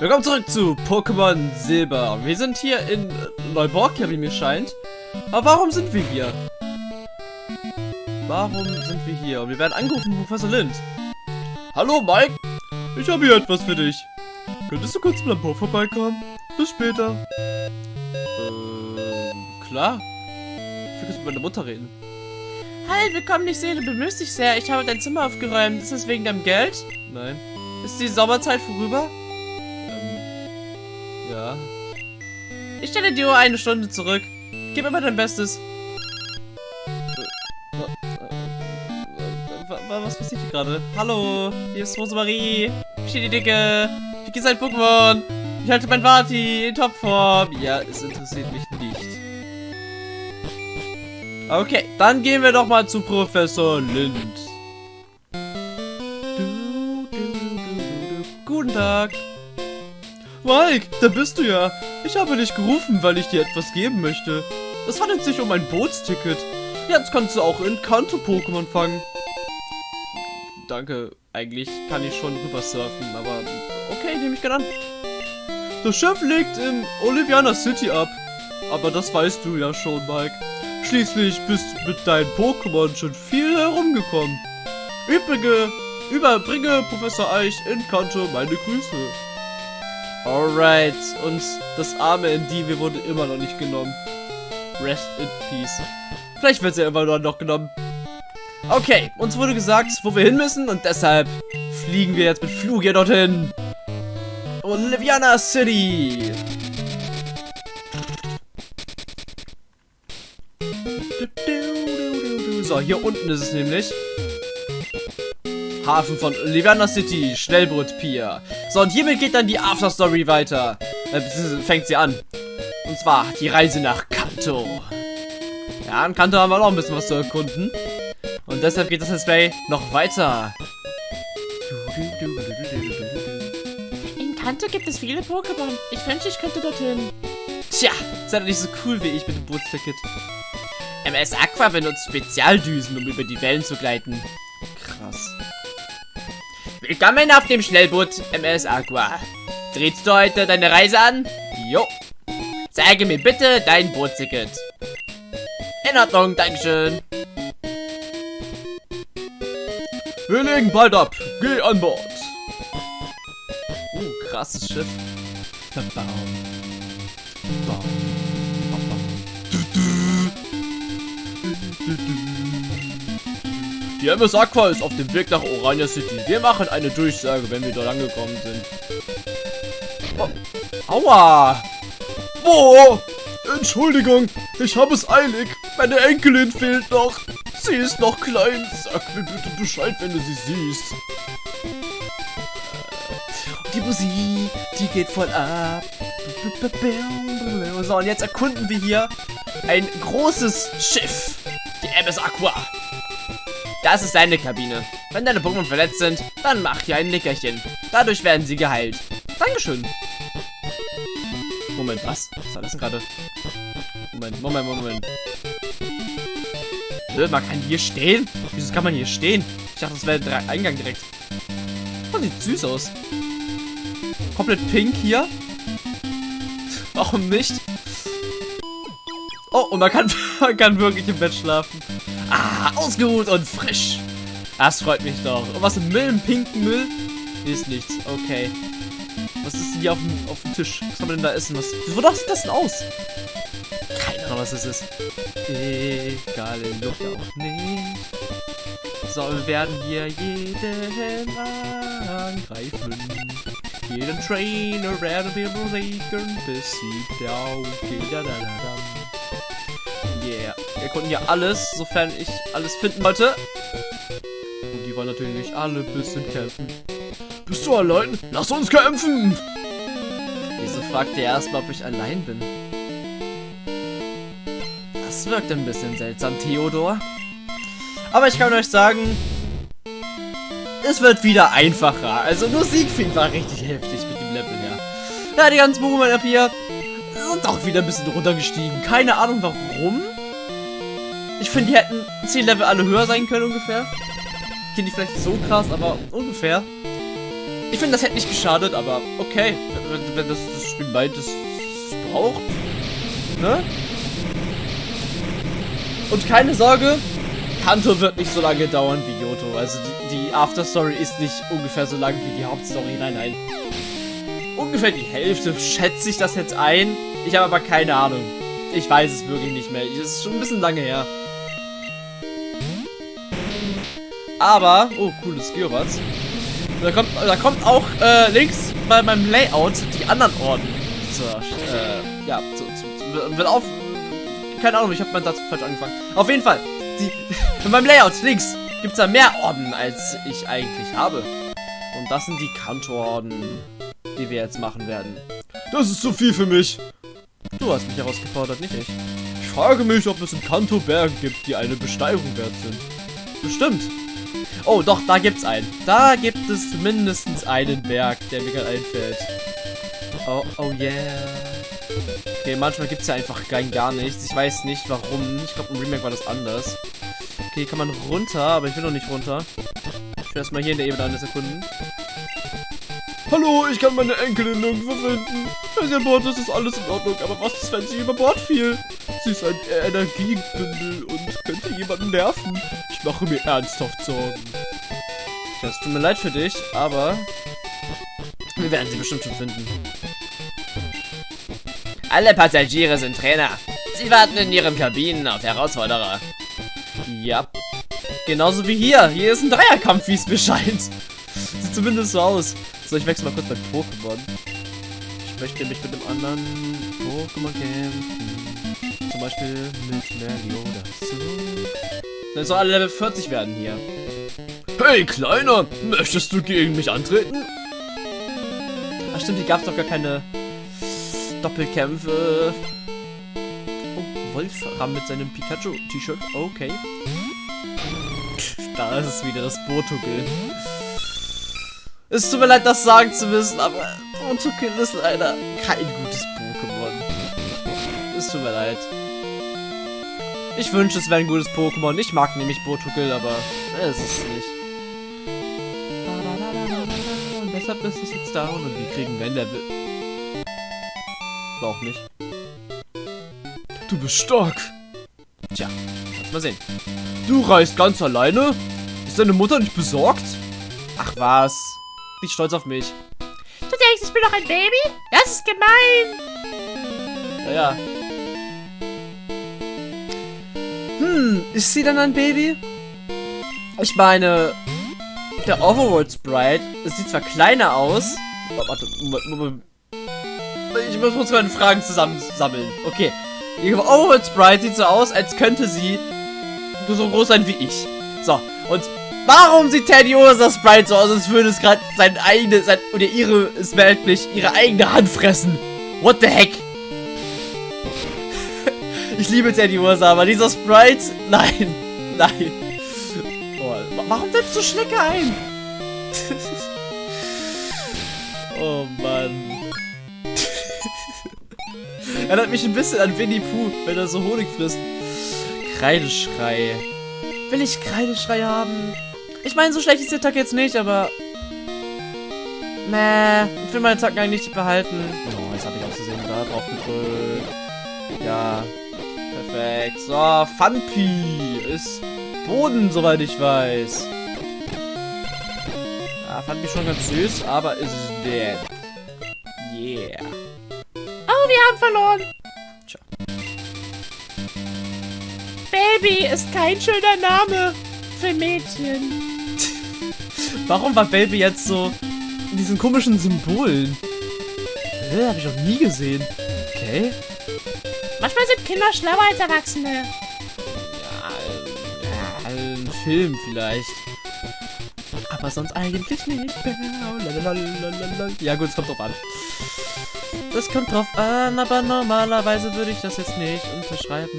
Willkommen zurück zu Pokémon Silber. Wir sind hier in Neuborgia, wie mir scheint. Aber warum sind wir hier? Warum sind wir hier? Und wir werden angerufen von Professor Lind. Hallo Mike, ich habe hier etwas für dich. Könntest du kurz im Labor vorbeikommen? Bis später. Ähm, klar. Ich will kurz mit meiner Mutter reden. Hi, willkommen, ich sehe, du bemühst dich sehr. Ich habe dein Zimmer aufgeräumt. Ist es wegen deinem Geld? Nein. Ist die Sommerzeit vorüber? Ja. Ich stelle die Uhr eine Stunde zurück. Gib immer dein Bestes. Wa- wa- Was passiert hier gerade? Hallo, hier ist Rosemarie. Ich die Dicke. Ich gehe sein Pokémon. Ich halte mein Vati in Topform. Ja, es interessiert mich nicht. Okay, dann gehen wir doch mal zu Professor Lind. Du, du, du, du, du. Guten Tag. Mike, da bist du ja. Ich habe dich gerufen, weil ich dir etwas geben möchte. Es handelt sich um ein Bootsticket. Jetzt kannst du auch in Kanto-Pokémon fangen. Danke, eigentlich kann ich schon rüber surfen, aber okay, nehme ich gerne an. Das Schiff liegt in Oliviana City ab. Aber das weißt du ja schon, Mike. Schließlich bist du mit deinen Pokémon schon viel herumgekommen. Übrige, überbringe Professor Eich in Kanto meine Grüße. Alright, und das arme Endive wurde immer noch nicht genommen. Rest in Peace. Vielleicht wird sie immer noch genommen. Okay, uns wurde gesagt, wo wir hin müssen und deshalb fliegen wir jetzt mit Flugia dorthin. Oliviana City. So, hier unten ist es nämlich. Hafen von Oliviana City, Schnellboot Pier. So, und hiermit geht dann die Afterstory weiter. Äh, fängt sie an. Und zwar die Reise nach Kanto. Ja, in Kanto haben wir noch ein bisschen was zu erkunden. Und deshalb geht das Let's Play noch weiter. In Kanto gibt es viele Pokémon. Ich wünsche, ich könnte dorthin. Tja, seid ihr nicht so cool wie ich mit dem Bootsticket. MS Aqua benutzt Spezialdüsen, um über die Wellen zu gleiten. Willkommen auf dem Schnellboot MS Aqua. Drehst du heute deine Reise an? Jo. Zeige mir bitte dein Bootsticket. In Ordnung, Dankeschön. Wir legen bald ab. Geh an Bord. Uh, krasses Schiff. Die MS Aqua ist auf dem Weg nach Orania City. Wir machen eine Durchsage, wenn wir dort angekommen sind. Oh. Aua! Wo? Entschuldigung, ich habe es eilig. Meine Enkelin fehlt noch. Sie ist noch klein. Sag mir bitte Bescheid, wenn du sie siehst. Die Musik, die geht voll ab. So, und jetzt erkunden wir hier ein großes Schiff. Die MS Aqua. Das ist deine Kabine. Wenn deine Pokémon verletzt sind, dann mach hier ein Nickerchen. Dadurch werden sie geheilt. Dankeschön. Moment, was? Was war das gerade? Moment, Moment, Moment. Man kann hier stehen? Wieso kann man hier stehen? Ich dachte, das wäre der Eingang direkt. Oh, sieht süß aus. Komplett pink hier. Warum nicht? Oh, und man kann, man kann wirklich im Bett schlafen. Ausgeruht und frisch. Das freut mich doch. Und was im Müll, im pinken Müll? Hier ist nichts. Okay. Was ist denn hier auf dem, auf dem Tisch? Was kann man denn da essen? Was, wonach sieht das denn aus? Keine Ahnung, was das ist. Egal, in Luft auch nicht. So, wir werden hier jeden angreifen. Jeden Trainer werden wir besiegen, bis sie down geht. Da, da, da, da. Wir konnten hier alles, sofern ich alles finden wollte. Und die wollen natürlich alle ein bisschen kämpfen. Bist du allein? Lass uns kämpfen! Wieso fragt ihr erstmal, ob ich allein bin? Das wirkt ein bisschen seltsam, Theodor. Aber ich kann euch sagen, es wird wieder einfacher. Also nur Siegfried war richtig heftig mit dem Level her. Ja, die ganzen Pokémon ab hier sind auch wieder ein bisschen runtergestiegen. Keine Ahnung warum. Ich finde, die hätten 10 Level alle höher sein können ungefähr. Finde ich vielleicht so krass, aber ungefähr. Ich finde, das hätte nicht geschadet, aber okay. Wenn, wenn das, das Spiel meint, es braucht. Ne? Und keine Sorge, Kanto wird nicht so lange dauern wie Yoto. Also die, die Afterstory ist nicht ungefähr so lang wie die Hauptstory. Nein, nein. Ungefähr die Hälfte schätze ich das jetzt ein. Ich habe aber keine Ahnung. Ich weiß es wirklich nicht mehr. Es ist schon ein bisschen lange her. Aber, oh, cooles Geobatz. Da kommt, da kommt auch äh, links bei meinem Layout die anderen Orden zur, äh, ja, zu, zu, will auf, keine Ahnung, ich habe meinen Satz falsch angefangen. Auf jeden Fall, die, in meinem Layout links gibt es da mehr Orden, als ich eigentlich habe. Und das sind die Kantororden, die wir jetzt machen werden. Das ist zu viel für mich. Du hast mich herausgefordert, nicht ich. Ich frage mich, ob es in Kanto Berge gibt, die eine Besteigung wert sind. Bestimmt. Oh, doch, da gibt's einen. Da gibt es mindestens einen Berg, der mir gerade einfällt. Oh, oh yeah. Okay, manchmal gibt es ja einfach rein gar nichts. Ich weiß nicht, warum. Ich glaube, im Remake war das anders. Okay, kann man runter, aber ich will noch nicht runter. Ich will erstmal hier in der Ebene alles erkunden. Hallo, ich kann meine Enkelin nirgendwo finden. Sie an Bord ist, ist alles in Ordnung. Aber was ist, wenn sie über Bord fiel? Sie ist ein Energiebündel und könnte jemanden nerven. Mache mir ernsthaft Sorgen. Das tut mir leid für dich, aber wir werden sie bestimmt schon finden. Alle Passagiere sind Trainer. Sie warten in ihren Kabinen auf Herausforderer. Ja. Genauso wie hier. Hier ist ein Dreierkampf, wie es mir scheint. Sieht zumindest so aus. So, ich wechsle mal kurz mein Pokémon. Ich möchte mich mit einem anderen Pokémon kämpfen. Zum Beispiel mit Meliodas. Dann soll alle Level 40 werden hier. Hey, Kleiner! Möchtest du gegen mich antreten? Ach stimmt, hier gab es doch gar keine Doppelkämpfe. Oh, Wolfram mit seinem Pikachu-T-Shirt. Okay. da ist es wieder, das Botogil. Es tut mir leid, das sagen zu müssen, aber Botogil ist leider kein gutes Pokémon. Es tut mir leid. Ich wünsche, es wäre ein gutes Pokémon. Ich mag nämlich Botogil, aber es ist es nicht. Und deshalb ist es jetzt down und wir kriegen wenn der will auch nicht. Du bist stark. Tja, lass mal sehen. Du reist ganz alleine? Ist deine Mutter nicht besorgt? Ach was. Nicht stolz auf mich. Du denkst, ich bin doch ein Baby? Das ist gemein. Naja. Hm, ist sie dann ein Baby? Ich meine, der Overworld Sprite, es sieht zwar kleiner aus. Oh, warte, Moment, ich muss kurz meine Fragen zusammensammeln. Okay. Ihre Overworld Sprite sieht so aus, als könnte sie so groß sein wie ich. So. Und warum sieht Teddy Ursa Sprite so aus, als würde es gerade sein eigene, sein, oder ihre, ist merklich, ihre eigene Hand fressen? What the heck? Ich liebe Teddy Ursa, aber dieser Sprite, nein, nein. Oh, warum setzt du Schnecke ein? oh Mann. Erinnert mich ein bisschen an Winnie Pooh, wenn er so Honig frisst. Kreideschrei. Will ich Kreideschrei haben? Ich meine, so schlecht ist der Tag jetzt nicht, aber... Meh, ich will meine Tacken eigentlich nicht behalten. Oh, jetzt habe ich aus da drauf gedrückt. Ja, perfekt. So, Funpi ist Boden, soweit ich weiß. Ja, fand mich schon ganz süß, aber ist dead. Yeah wir haben verloren. Tja. Baby ist kein schöner Name für Mädchen. Warum war Baby jetzt so in diesen komischen Symbolen? Äh, hab ich noch nie gesehen. Okay. Manchmal sind Kinder schlauer als Erwachsene. Ja, ja ein Film vielleicht. Aber sonst eigentlich nicht. Ja gut, es kommt drauf an. Das kommt drauf an, aber normalerweise würde ich das jetzt nicht unterschreiben.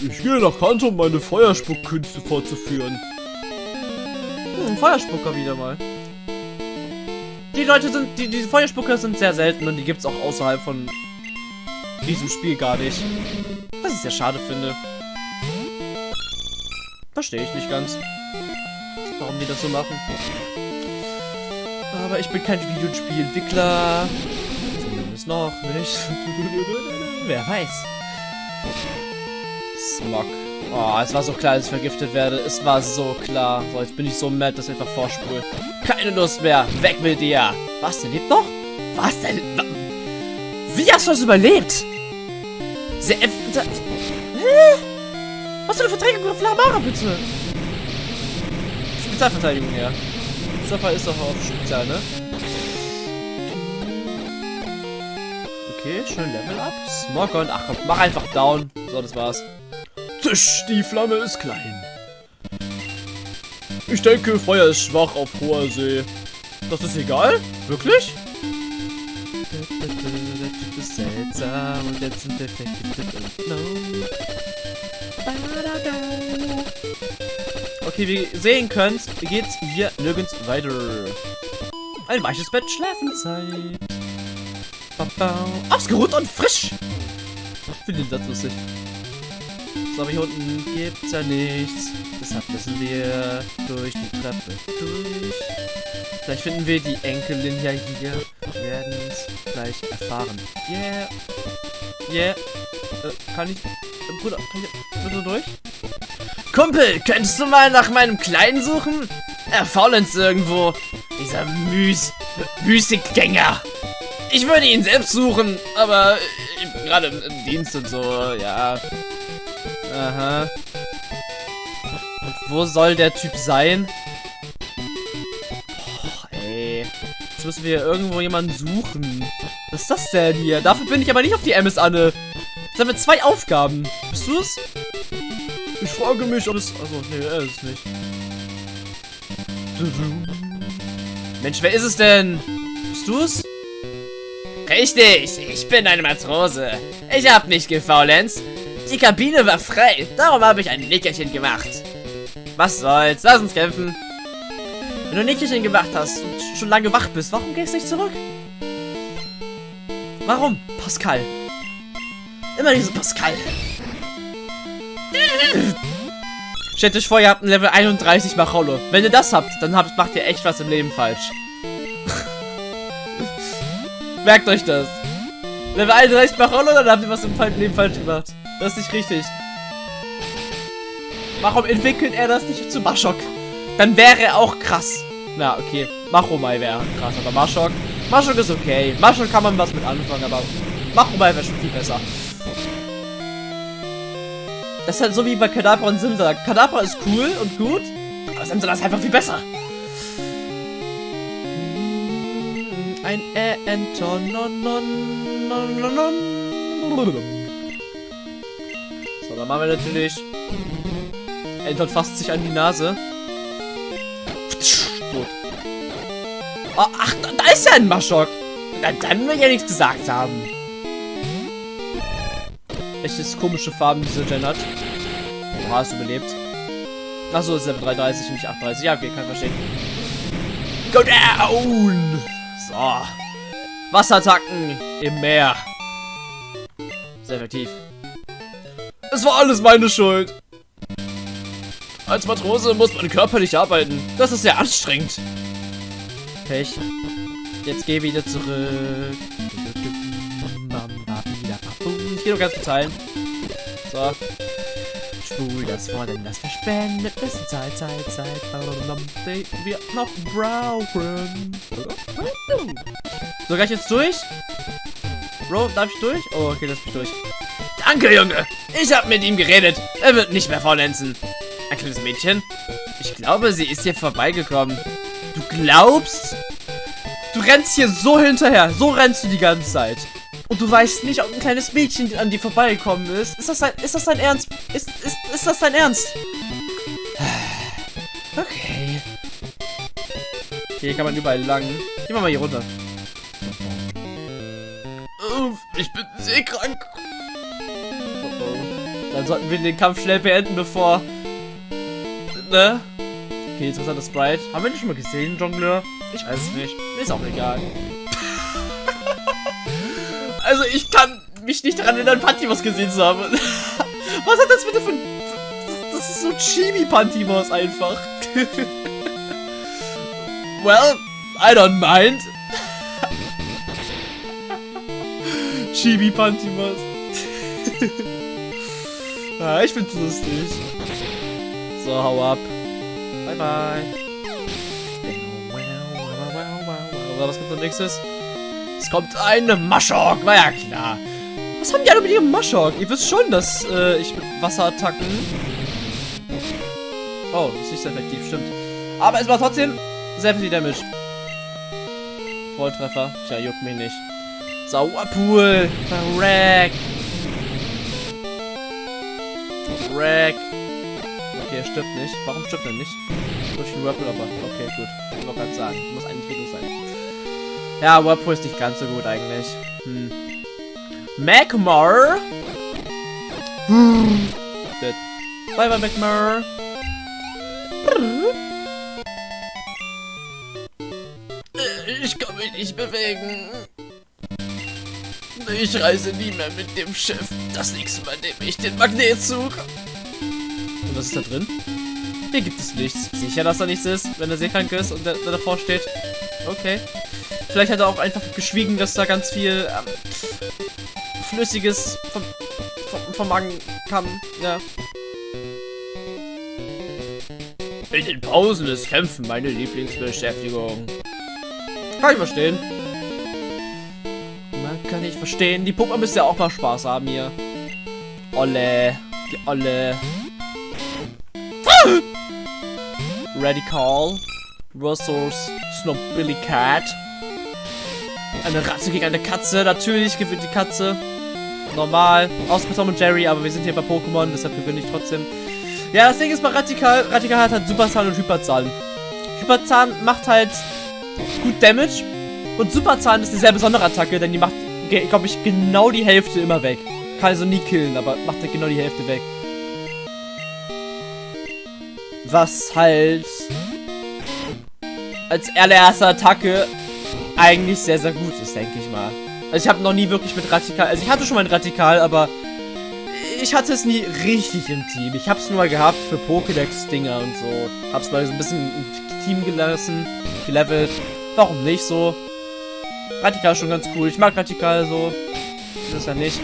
Ich gehe nach Kanto, um meine Feuerspuckkünste fortzuführen. Hm, Feuerspucker wieder mal. Die Leute sind, die, die Feuerspucker sind sehr selten und die gibt es auch außerhalb von diesem Spiel gar nicht. Was ich sehr schade finde. Verstehe ich nicht ganz. Warum die das so machen. Aber ich bin kein Videospielentwickler. Zumindest noch nicht. Wer weiß. Smog. Oh, es war so klar, dass ich vergiftet werde. Es war so klar. So, jetzt bin ich so mad, dass ich einfach vorspule. Keine Lust mehr. Weg mit dir. Was, der lebt noch? Was denn? Wie hast du das überlebt? Sehr... Hä? Was für eine Verteidigung auf Lamara, bitte? Spezialverteidigung, ja. Zaffer ist doch auf Spezial, ne? Okay, schön Level up. Smog und ach komm, mach einfach down. So, das war's. Tisch, die Flamme ist klein. Ich denke, Feuer ist schwach auf hoher See. Das ist egal? Wirklich? Ist seltsam und jetzt sind wir vergiftet und no. Okay, wie ihr sehen könnt, geht's hier nirgends weiter. Ein weiches Bett, Schlafenzeit. Ausgeruht und frisch. Ich finde Satz lustig. So, aber hier unten gibt's ja nichts. Deshalb müssen wir durch die Treppe durch. Vielleicht finden wir die Enkelin ja hier. Wir werden es gleich erfahren. Yeah. Yeah. Äh, kann ich... Äh, Bruder, kann ich bitte durch? Kumpel, könntest du mal nach meinem Kleinen suchen? Er faulenzt irgendwo. Dieser Müs... Müßiggänger. Ich würde ihn selbst suchen, aber gerade im, im Dienst und so, ja. Aha. Wo soll der Typ sein? Jetzt müssen wir irgendwo jemanden suchen. Was ist das denn hier? Dafür bin ich aber nicht auf die MS Anne. Jetzt haben wir zwei Aufgaben. Bist du es? Ich frage mich, ob es... Also, nee, er ist es nicht. Mensch, wer ist es denn? Bist du es? Richtig, ich bin eine Matrose. Ich hab nicht gefaulenzt. Die Kabine war frei, darum habe ich ein Nickerchen gemacht. Was soll's, lass uns kämpfen. Wenn du ein Nickerchen gemacht hast und schon lange wach bist, warum gehst du nicht zurück? Warum, Pascal? Immer diese Pascal. Stellt euch vor, ihr habt ein Level 31 Macholo. Wenn ihr das habt, dann habt, macht ihr echt was im Leben falsch. Merkt euch das. Level 31 Macholo, dann habt ihr was im Leben falsch gemacht. Das ist nicht richtig. Warum entwickelt er das nicht zu Mashok? Dann wäre er auch krass. Na, okay. Machomai wäre krass, aber Mashok. Mashok ist okay. Mashok kann man was mit anfangen, aber Machomai wäre schon viel besser. Das ist halt so wie bei Kadabra und Simsa. Kadabra ist cool und gut, aber Simsa ist einfach viel besser. Ein non. So, dann machen wir natürlich. Anton fasst sich an die Nase. Tot. Oh, ach, da, da ist ja ein Maschok. Na, dann will ich ja nichts gesagt haben. Welches komische Farben diese Gen hat. Oha, hast du überlebt? Achso, ist Level 33 und nicht 38. Ja, okay, kann verstehen. Go down! So. Wasserattacken im Meer. Sehr effektiv. Es war alles meine Schuld. Als Matrose muss man körperlich arbeiten. Das ist sehr anstrengend. Pech. Jetzt geh wieder zurück. Ich geh nur ganz kurz heilen. So. Spul das vor, denn das verschwendet bisschen Zeit, Zeit, Zeit. Wir noch brauchen. So, gleich jetzt durch? Bro, darf ich durch? Oh, okay, lass mich durch. Danke, Junge. Ich hab mit ihm geredet. Er wird nicht mehr faulenzen. Ein kleines Mädchen? Ich glaube, sie ist hier vorbeigekommen. Du glaubst? Du rennst hier so hinterher. So rennst du die ganze Zeit. Und du weißt nicht, ob ein kleines Mädchen an dir vorbeigekommen ist. Ist das dein, ist das dein Ernst? Ist, ist, ist das dein Ernst? Okay. Hier kann man überall lang. Gehen wir mal hier runter. Ich bin seekrank. Oh oh. Dann sollten wir den Kampf schnell beenden, bevor... Ne? Okay, interessanter Sprite. Haben wir den schon mal gesehen, Jongleur? Ich weiß es nicht. Ist auch egal. also, ich kann mich nicht daran erinnern, Pantimos gesehen zu haben. Was hat das bitte für ein... Das ist so Chibi-Pantimos einfach. well, I don't mind. Chibi Pantimos. ah, ich find's lustig. So, hau ab. Bye bye. Was kommt als nächstes? Es kommt eine Maschok, war ja klar. Was haben die alle mit ihrem Maschok? Ihr wisst schon, dass äh, ich mit Wasserattacken... Oh, das ist nicht so effektiv, stimmt. Aber es war trotzdem sehr viel Damage. Volltreffer. Tja, juckt mich nicht. Sauerpool. Verreck. Verreck. Okay, er stirbt nicht. Warum stirbt er nicht? Durch den Whirlpool aber. Okay, gut. Ich wollte gerade sagen. Muss eigentlich Video sein. Ja, Whirlpool ist nicht ganz so gut eigentlich. Hm. Magmar. Dead. Bye bye, Magmar. Ich kann mich nicht bewegen. Ich reise nie mehr mit dem Schiff. Das nächste Mal nehme ich den Magnetzug. Und was ist da drin? Hier gibt es nichts. Sicher, dass da nichts ist, wenn er seekrank ist und der, der davor steht. Okay. Vielleicht hat er auch einfach geschwiegen, dass da ganz viel ähm, Flüssiges vom, vom, vom Magen kam. Ja. In den Pausen ist Kämpfen meine Lieblingsbeschäftigung. Kann ich verstehen. Man kann ich verstehen. Die Puppe müsste ja auch mal Spaß haben hier. Olle. Die Olle. Radical. Versus Snobbilly Cat. Eine Ratte gegen eine Katze. Natürlich gewinnt die Katze. Normal. Außer bei Tom und Jerry, aber wir sind hier bei Pokémon, deshalb gewinne ich trotzdem. Ja, das Ding ist bei Radikal. Radikal hat halt Superzahn und Hyperzahn. Hyperzahn macht halt gut Damage. Und Superzahn ist eine sehr besondere Attacke, denn die macht, glaube ich, genau die Hälfte immer weg. Kann also nie killen, aber macht halt genau die Hälfte weg. Was halt als allererste Attacke eigentlich sehr, sehr gut ist, denke ich mal. Also ich habe noch nie wirklich mit Radikal, also ich hatte schon mal ein Radikal, aber ich hatte es nie richtig im Team. Ich habe es nur mal gehabt für Pokédex-Dinger und so. Hab's mal so ein bisschen im Team gelassen, gelevelt. Warum nicht so? Radikal ist schon ganz cool. Ich mag Radikal so. Das ist ja nicht.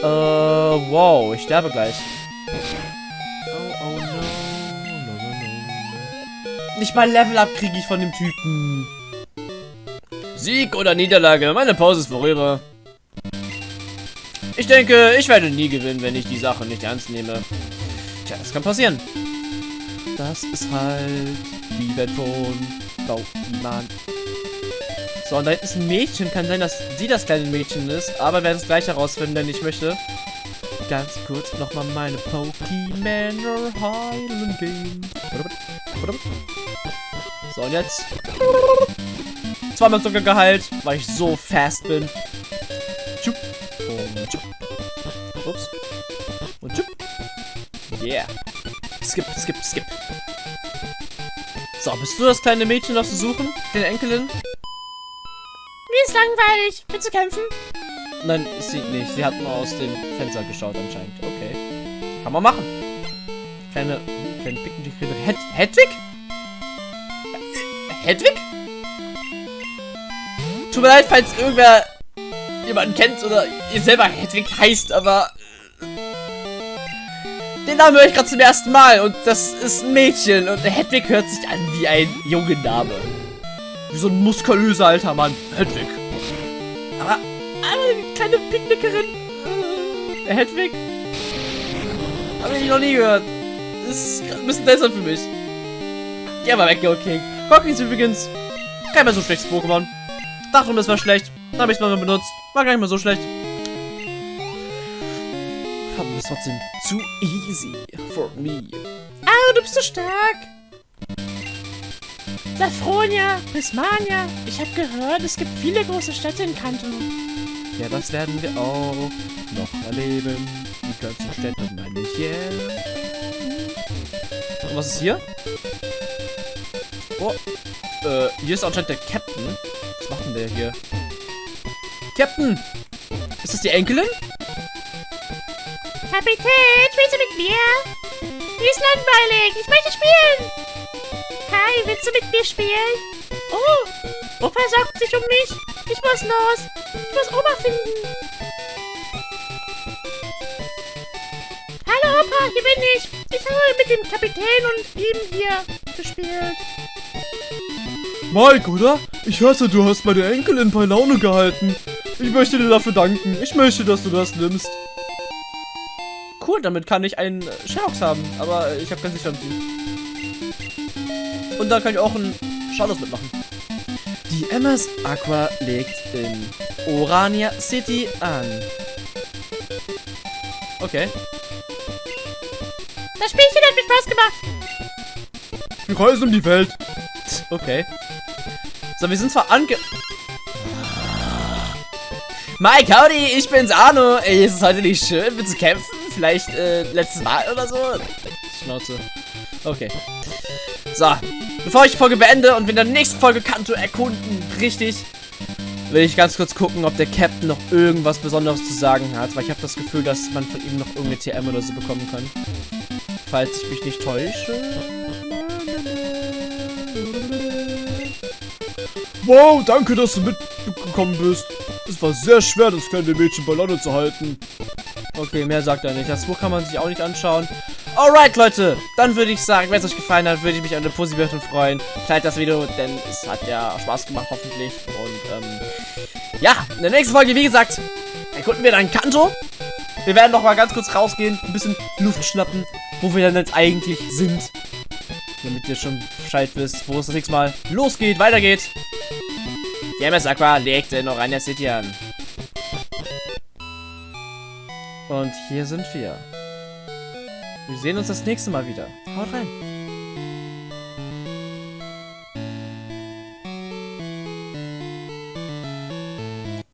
Äh, wow, ich sterbe gleich. Nicht mal Level-Up kriege ich von dem Typen. Sieg oder Niederlage, meine Pause ist vorüber. Ich denke, ich werde nie gewinnen, wenn ich die Sache nicht ernst nehme. Tja, das kann passieren. Das ist halt die Welt von Baumann. So, und da ist ein Mädchen. Kann sein, dass sie das kleine Mädchen ist. Aber wir werden es gleich herausfinden, denn ich möchte ganz kurz nochmal meine Pokémon heilen gehen. So, und jetzt zweimal sogar geheilt, weil ich so fast bin. Tschup. Und tschup. Ups. Und tschup. Yeah. Skip, skip, skip. So, bist du das kleine Mädchen, das zu suchen? Den Enkelin? Mir ist langweilig. Willst du kämpfen? Nein, ist sie nicht. Sie hat nur aus dem Fenster geschaut anscheinend. Okay. Kann man machen. Kleine, kleine pickendicke Hed Hedwig? Hedwig? Tut mir leid, falls irgendwer jemanden kennt oder ihr selber Hedwig heißt, aber den Namen höre ich gerade zum ersten Mal und das ist ein Mädchen und Hedwig hört sich an wie ein junger Name. Wie so ein muskulöser alter Mann. Hedwig. Aber, aber eine kleine Picknickerin. Äh, Hedwig? Habe ich noch nie gehört. Das ist ein bisschen seltsam für mich. Geh mal weg, Go King. Ist übrigens kein mehr so schlechtes Pokémon. Dachte, das war schlecht. Habe ich es mal benutzt. War gar nicht mal so schlecht. Aber es trotzdem zu easy for me. Ah, du bist so stark. Safronia, Prismania. Ich habe gehört, es gibt viele große Städte in Kanto. Ja, das werden wir auch noch erleben. Die ganzen Städte meine ich yeah. Und was ist hier? Oh, äh, hier ist anscheinend der Captain. Was macht denn der hier? Captain! Ist das die Enkelin? Kapitän, spielst du mit mir? Mir ist langweilig. Ich möchte spielen. Hi, willst du mit mir spielen? Oh, Opa sorgt sich um mich. Ich muss los. Ich muss Oma finden. Hallo Opa, hier bin ich. Ich habe mit dem Kapitän und ihm hier gespielt. Mike, oder? Ich hörte, du hast meine Enkelin bei Laune gehalten. Ich möchte dir dafür danken. Ich möchte, dass du das nimmst. Cool, damit kann ich einen Sherlock haben, aber ich habe kein Sicherheitsziel. Und da kann ich auch einen Shadows mitmachen. Die MS Aqua legt in Orania City an. Okay. Das Spielchen hat mir Spaß gemacht. Wir reisen um die Welt. Okay. So, wir sind zwar ange... Mike, howdy, ich bin's Arno. Ey, ist es heute nicht schön, mit zu kämpfen? Vielleicht, äh, letztes Mal oder so? Schnauze. Okay. So, bevor ich die Folge beende und wir in der nächsten Folge Kanto erkunden, richtig, will ich ganz kurz gucken, ob der Captain noch irgendwas Besonderes zu sagen hat, weil ich habe das Gefühl, dass man von ihm noch irgendeine TM oder so bekommen kann. Falls ich mich nicht täusche. Wow, danke, dass du mitgekommen bist. Es war sehr schwer, das kleine Mädchen bei Laune zu halten. Okay, mehr sagt er nicht. Das Buch kann man sich auch nicht anschauen. Alright, Leute. Dann würde ich sagen, wenn es euch gefallen hat, würde ich mich an eine positive freuen. Teilt das Video, denn es hat ja Spaß gemacht, hoffentlich. Und, ähm, ja, in der nächsten Folge, wie gesagt, erkunden wir dann Kanto. Wir werden noch mal ganz kurz rausgehen, ein bisschen Luft schnappen, wo wir dann jetzt eigentlich sind. Damit ihr schon Bescheid wisst, wo es das nächste Mal losgeht, weitergeht. Die MS Aqua legt in Orania City an. Und hier sind wir. Wir sehen uns das nächste Mal wieder. Haut rein.